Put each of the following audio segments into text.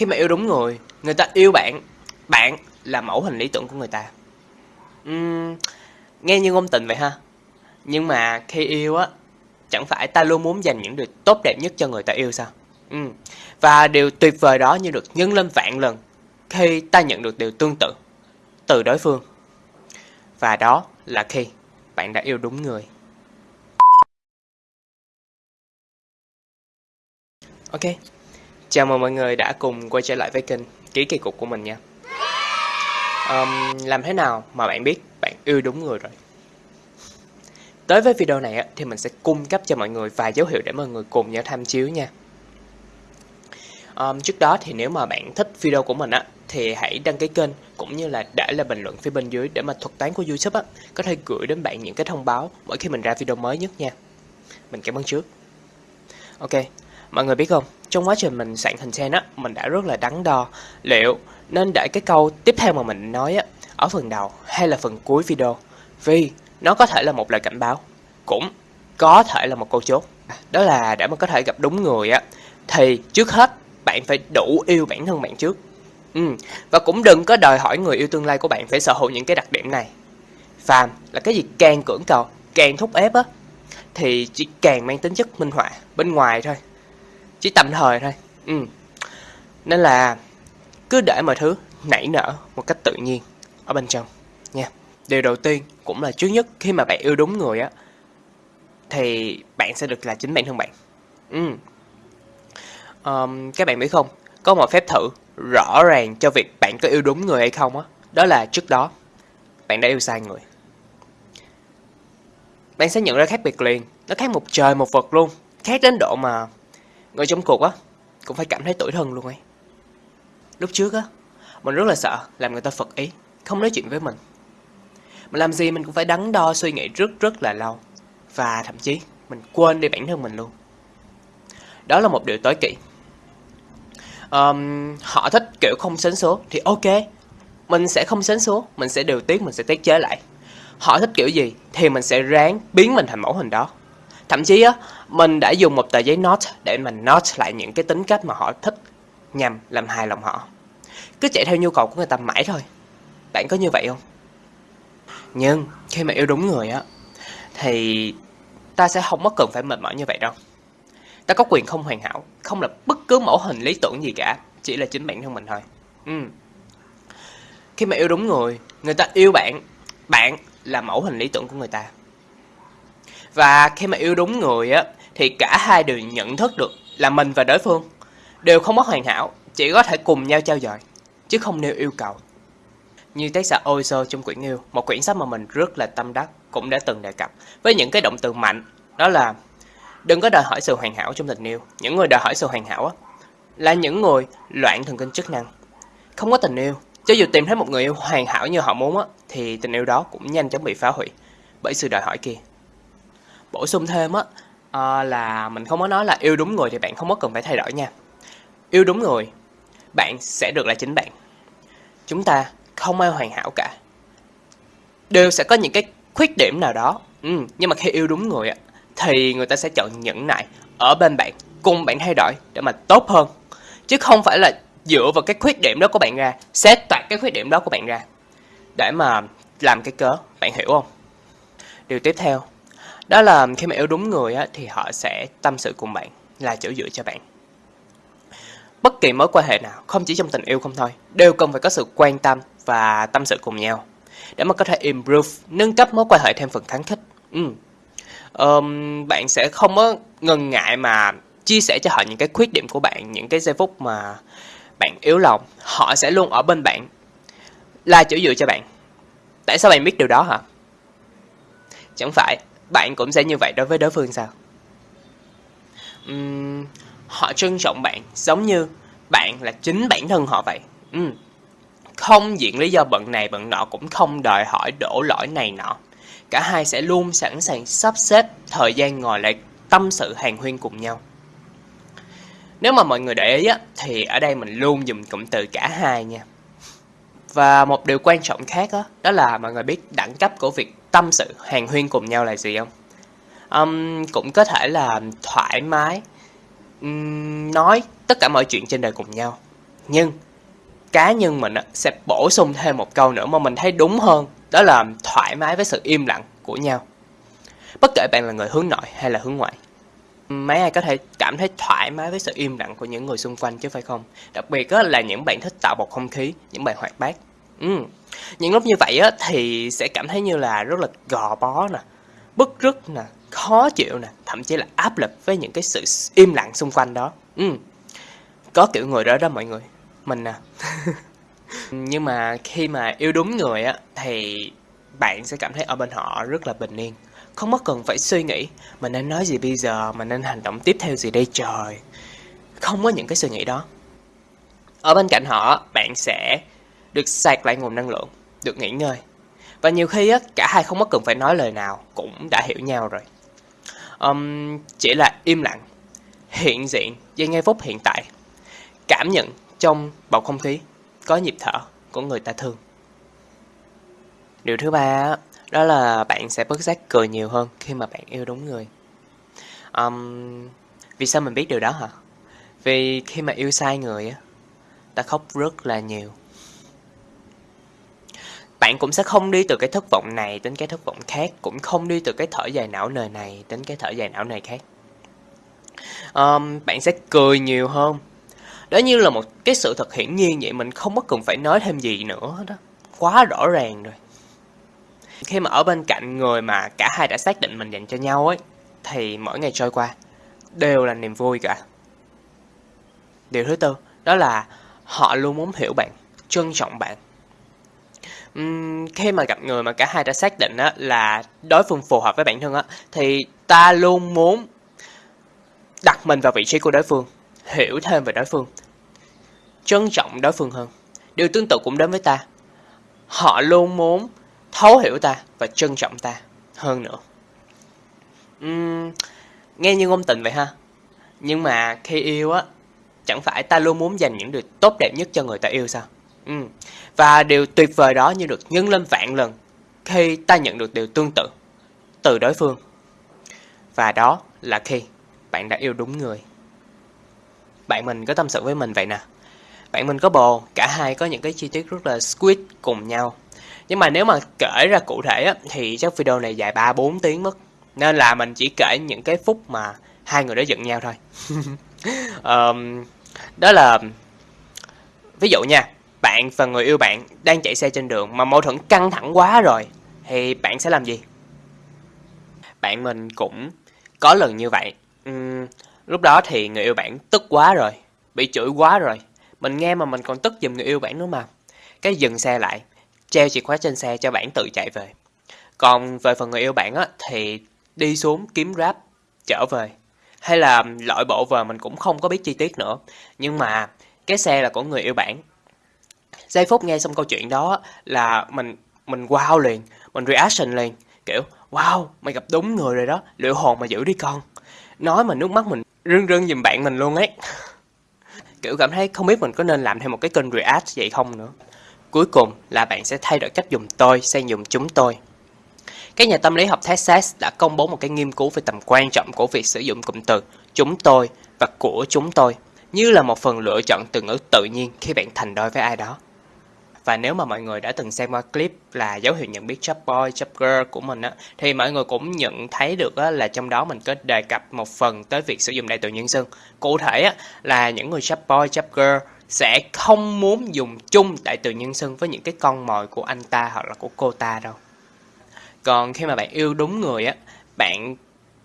khi mà yêu đúng người, người ta yêu bạn, bạn là mẫu hình lý tưởng của người ta. Uhm, nghe như ngôn tình vậy ha. Nhưng mà khi yêu á, chẳng phải ta luôn muốn dành những điều tốt đẹp nhất cho người ta yêu sao? Ừ. Và điều tuyệt vời đó như được nhân lên vạn lần khi ta nhận được điều tương tự từ đối phương. Và đó là khi bạn đã yêu đúng người. Ok, chào mừng mọi người đã cùng quay trở lại với kênh Ký Kỳ Cục của mình nha. Um, làm thế nào mà bạn biết bạn yêu đúng người rồi? Tới với video này thì mình sẽ cung cấp cho mọi người vài dấu hiệu để mọi người cùng nhau tham chiếu nha. Um, trước đó thì nếu mà bạn thích video của mình á thì hãy đăng ký kênh cũng như là để lại bình luận phía bên dưới để mà thuật toán của YouTube á có thể gửi đến bạn những cái thông báo mỗi khi mình ra video mới nhất nha. Mình cảm ơn trước. Ok, mọi người biết không, trong quá trình mình soạn content á, mình đã rất là đắn đo liệu nên để cái câu tiếp theo mà mình nói á ở phần đầu hay là phần cuối video. Vì nó có thể là một lời cảnh báo cũng có thể là một câu chốt. Đó là để mà có thể gặp đúng người á thì trước hết bạn phải đủ yêu bản thân bạn trước. Ừ. và cũng đừng có đòi hỏi người yêu tương lai của bạn phải sở hữu những cái đặc điểm này. Phàm là cái gì càng cưỡng cầu càng thúc ép á thì chỉ càng mang tính chất minh họa bên ngoài thôi chỉ tạm thời thôi. Ừ. nên là cứ để mọi thứ nảy nở một cách tự nhiên ở bên trong nha. Điều đầu tiên cũng là trước nhất khi mà bạn yêu đúng người á thì bạn sẽ được là chính bản thân bạn. Ừ. um, các bạn biết không? Có một phép thử rõ ràng cho việc bạn có yêu đúng người hay không á. Đó là trước đó bạn đã yêu sai người. Bạn sẽ nhận ra khác biệt liền. Nó khác một trời một vực luôn. Khác đến độ mà người trong cuộc á cũng phải cảm thấy tủi thân luôn ấy. Lúc trước á mình rất là sợ làm người ta phật ý không nói chuyện với mình. Mình làm gì mình cũng phải đắn đo suy nghĩ rất rất là lâu và thậm chí mình quên đi bản thân mình luôn. Đó là một điều tối kỵ. Um, họ thích kiểu không sến số thì ok mình sẽ không sến số mình sẽ điều tiết mình sẽ tiết chế lại. Họ thích kiểu gì thì mình sẽ ráng biến mình thành mẫu hình đó thậm chí á, mình đã dùng một tờ giấy note để mình note lại những cái tính cách mà họ thích nhằm làm hài lòng họ. Cứ chạy theo nhu cầu của người ta mãi thôi. Bạn có như vậy không? Nhưng khi mà yêu đúng người á, thì ta sẽ không mất cần phải mệt mỏi như vậy đâu. Ta có quyền không hoàn hảo, không là bất cứ mẫu hình lý tưởng gì cả, chỉ là chính bản thân mình thôi. Ừ. khi mà yêu đúng người người ta yêu bạn bạn là mẫu hình lý tưởng của người ta và khi mà yêu đúng người á thì cả hai đều nhận thức được là mình và đối phương đều không mất hoàn hảo chỉ có thể cùng nhau trao dồi chứ không nêu yêu cầu như tác giả Oizo trong quyển yêu, một quyển sách mà mình rất là tâm đắc, cũng đã từng đề cập. Với những cái động từ mạnh, đó là đừng có đòi hỏi sự hoàn hảo trong tình yêu. Những người đòi hỏi sự hoàn hảo á, là những người loạn thần kinh chức năng. Không có tình yêu, cho dù tìm thấy một người yêu hoàn hảo như họ muốn á, thì tình yêu đó cũng nhanh chóng bị phá hủy bởi sự đòi hỏi kia. Bổ sung thêm á, à, là mình không có nói là yêu đúng người thì bạn không có cần phải thay đổi nha. Yêu đúng người, bạn sẽ được là chính bạn. Chúng ta không ai hoàn hảo cả đều sẽ có những cái khuyết điểm nào đó ừ, nhưng mà khi yêu đúng người thì người ta sẽ chọn nhẫn nại ở bên bạn cùng bạn thay đổi để mà tốt hơn chứ không phải là dựa vào cái khuyết điểm đó của bạn ra xét toạc cái khuyết điểm đó của bạn ra để mà làm cái cớ bạn hiểu không điều tiếp theo đó là khi mà yêu đúng người á, thì họ sẽ tâm sự cùng bạn là chỗ dựa cho bạn bất kỳ mối quan hệ nào không chỉ trong tình yêu không thôi đều cần phải có sự quan tâm và tâm sự cùng nhau để mà có thể improve, nâng cấp mối quan hệ thêm phần kháng khích. Ừ. Um, bạn sẽ không có ngần ngại mà chia sẻ cho họ những cái khuyết điểm của bạn, những cái giây phút mà bạn yếu lòng, họ sẽ luôn ở bên bạn, là chỗ dựa cho bạn. Tại sao bạn biết điều đó hả? Chẳng phải bạn cũng sẽ như vậy đối với đối phương sao? Uhm, họ trân trọng bạn giống như bạn là chính bản thân họ vậy. Uhm không diện lý do bận này bận nọ cũng không đòi hỏi đổ lỗi này nọ. Cả hai sẽ luôn sẵn sàng sắp xếp thời gian ngồi lại tâm sự hàng huyên cùng nhau. Nếu mà mọi người để ý á, thì ở đây mình luôn dùng cụm từ cả hai nha. Và một điều quan trọng khác đó, đó là mọi người biết đẳng cấp của việc tâm sự hàng huyên cùng nhau là gì không? Um, cũng có thể là thoải mái um, nói tất cả mọi chuyện trên đời cùng nhau Nhưng cá nhân mình sẽ bổ sung thêm một câu nữa mà mình thấy đúng hơn, đó là thoải mái với sự im lặng của nhau. Bất kể bạn là người hướng nội hay là hướng ngoại. Mấy ai có thể cảm thấy thoải mái với sự im lặng của những người xung quanh chứ phải không? Đặc biệt là những bạn thích tạo bầu không khí, những bạn hoạt bát. Ừ. Những lúc như vậy á, thì sẽ cảm thấy như là rất là gò bó nè, bức rứt nè, khó chịu nè, thậm chí là áp lực với những cái sự im lặng xung quanh đó. Ừ. Có kiểu người đó đó mọi người. Mình nè à. Nhưng mà khi mà yêu đúng người á thì bạn sẽ cảm thấy ở bên họ rất là bình yên. Không mất cần phải suy nghĩ mình nên nói gì bây giờ, mình nên hành động tiếp theo gì đây trời. Không có những cái suy nghĩ đó. Ở bên cạnh họ, bạn sẽ được sạc lại nguồn năng lượng, được nghỉ ngơi. Và nhiều khi á, cả hai không có cần phải nói lời nào cũng đã hiểu nhau rồi. Um, chỉ là im lặng, hiện diện với ngay phút hiện tại, cảm nhận trong bầu không khí có nhịp thở của người ta thương. Điều thứ ba đó là bạn sẽ bất giác cười nhiều hơn khi mà bạn yêu đúng người. Um, vì sao mình biết điều đó hả? Vì khi mà yêu sai người á, ta khóc rất là nhiều bạn cũng sẽ không đi từ cái thất vọng này đến cái thất vọng khác cũng không đi từ cái thở dài não nề này đến cái thở dài não nề khác. Um, bạn sẽ cười nhiều hơn. Đó như là một cái sự thật hiển nhiên vậy mình không có cần phải nói thêm gì nữa đó quá rõ ràng rồi. Khi mà ở bên cạnh người mà cả hai đã xác định mình dành cho nhau ấy thì mỗi ngày trôi qua đều là niềm vui cả. Điều thứ tư đó là họ luôn muốn hiểu bạn trân trọng bạn um, khi mà gặp người mà cả hai đã xác định á, là đối phương phù hợp với bản thân á, thì ta luôn muốn đặt mình vào vị trí của đối phương, hiểu thêm về đối phương, trân trọng đối phương hơn. Điều tương tự cũng đến với ta. Họ luôn muốn thấu hiểu ta và trân trọng ta hơn nữa. Uhm, nghe như ngôn tình vậy ha. Nhưng mà khi yêu á, chẳng phải ta luôn muốn dành những điều tốt đẹp nhất cho người ta yêu sao? Ừ. Và điều tuyệt vời đó như được nhân lên vạn lần khi ta nhận được điều tương tự từ đối phương. Và đó là khi bạn đã yêu đúng người. Bạn mình có tâm sự với mình vậy nè. Bạn mình có bồ, cả hai có những cái chi tiết rất là squid cùng nhau. Nhưng mà nếu mà kể ra cụ thể á, thì chắc video này dài 3-4 tiếng mất. Nên là mình chỉ kể những cái phút mà hai người đó giận nhau thôi. um, đó là ví dụ nha bạn và người yêu bạn đang chạy xe trên đường mà mâu thuẫn căng thẳng quá rồi thì bạn sẽ làm gì? Bạn mình cũng có lần như vậy. Uhm, lúc đó thì người yêu bạn tức quá rồi, bị chửi quá rồi. Mình nghe mà mình còn tức giùm người yêu bạn nữa mà. Cái dừng xe lại, treo chìa khóa trên xe cho bạn tự chạy về. Còn về phần người yêu bạn á thì đi xuống kiếm Grab trở về. Hay là loại bộ về mình cũng không có biết chi tiết nữa. Nhưng mà cái xe là của người yêu bạn giây phút nghe xong câu chuyện đó là mình mình wow liền, mình reaction liền, kiểu, wow, mày gặp đúng người rồi đó liệu hồn mà giữ đi con. Nói mà nước mắt mình rưng rưng giùm bạn mình luôn ấy. Kiểu cảm thấy không biết mình có nên làm thêm một cái kênh react vậy không nữa. Cuối cùng là bạn sẽ thay đổi cách dùng tôi sang dùng chúng tôi. Các nhà tâm lý học Texas đã công bố một cái nghiên cứu về tầm quan trọng của việc sử dụng cụm từ chúng tôi và của chúng tôi như là một phần lựa chọn từ ngữ tự nhiên khi bạn thành đôi với ai đó. Và nếu mà mọi người đã từng xem qua clip là dấu hiệu nhận biết chap boy, chap girl của mình á, thì mọi người cũng nhận thấy được á, là trong đó mình có đề cập một phần tới việc sử dụng đại từ nhân xưng. Cụ thể á, là những người chap boy, chap girl sẽ không muốn dùng chung đại từ nhân xưng với những cái con mồi của anh ta hoặc là của cô ta đâu. Còn khi mà bạn yêu đúng người á, bạn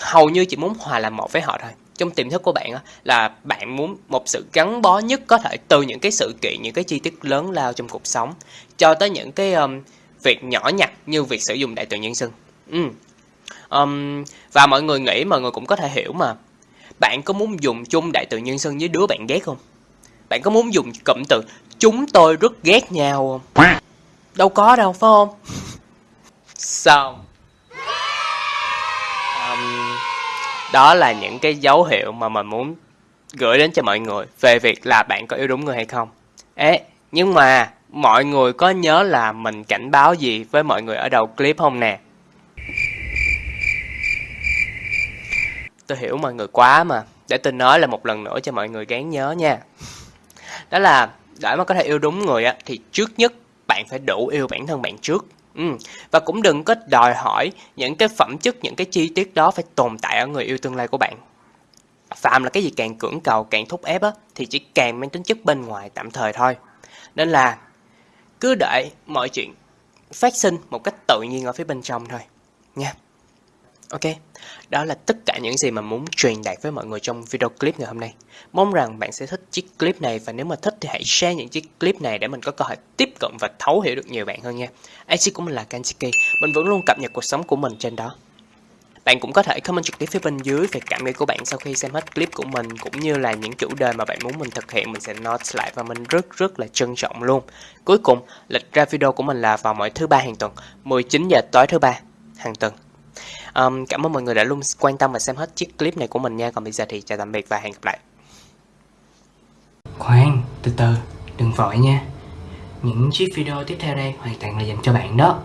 hầu như chỉ muốn hòa làm một với họ thôi trong tiềm thức của bạn là bạn muốn một sự gắn bó nhất có thể từ những cái sự kiện những cái chi tiết lớn lao trong cuộc sống cho tới những cái um, việc nhỏ nhặt như việc sử dụng đại từ nhân xưng ừ. um, và mọi người nghĩ mọi người cũng có thể hiểu mà bạn có muốn dùng chung đại từ nhân xưng với đứa bạn ghét không? Bạn có muốn dùng cụm từ chúng tôi rất ghét nhau không? Đâu có đâu phải không? Xong đó là những cái dấu hiệu mà mình muốn gửi đến cho mọi người về việc là bạn có yêu đúng người hay không. Ế nhưng mà mọi người có nhớ là mình cảnh báo gì với mọi người ở đầu clip không nè? Tôi hiểu mọi người quá mà, để tôi nói là một lần nữa cho mọi người gán nhớ nha. Đó là để mà có thể yêu đúng người á, thì trước nhất bạn phải đủ yêu bản thân bạn trước ừ. và cũng đừng có đòi hỏi những cái phẩm chất, những cái chi tiết đó phải tồn tại ở người yêu tương lai của bạn. Phạm là cái gì càng cưỡng cầu, càng thúc ép á, thì chỉ càng mang tính chất bên ngoài tạm thời thôi. Nên là cứ đợi mọi chuyện phát sinh một cách tự nhiên ở phía bên trong thôi. Nha. Ok, đó là tất cả những gì mà muốn truyền đạt với mọi người trong video clip ngày hôm nay. Mong rằng bạn sẽ thích chiếc clip này và nếu mà thích thì hãy share những chiếc clip này để mình có cơ hội tiếp cận và thấu hiểu được nhiều bạn hơn nha. IG của mình là Kanchiki, mình vẫn luôn cập nhật cuộc sống của mình trên đó. Bạn cũng có thể comment trực tiếp phía bên dưới về cảm nghĩ của bạn sau khi xem hết clip của mình cũng như là những chủ đề mà bạn muốn mình thực hiện mình sẽ note lại và mình rất rất là trân trọng luôn. Cuối cùng, lịch ra video của mình là vào mỗi thứ ba hàng tuần, 19 giờ tối thứ ba hàng tuần. Um, cảm ơn mọi người đã luôn quan tâm và xem hết chiếc clip này của mình nha. Còn bây giờ thì chào tạm biệt và hẹn gặp lại. Khoan, từ từ, đừng vội nha. Những chiếc video tiếp theo đây hoàn toàn là dành cho bạn đó.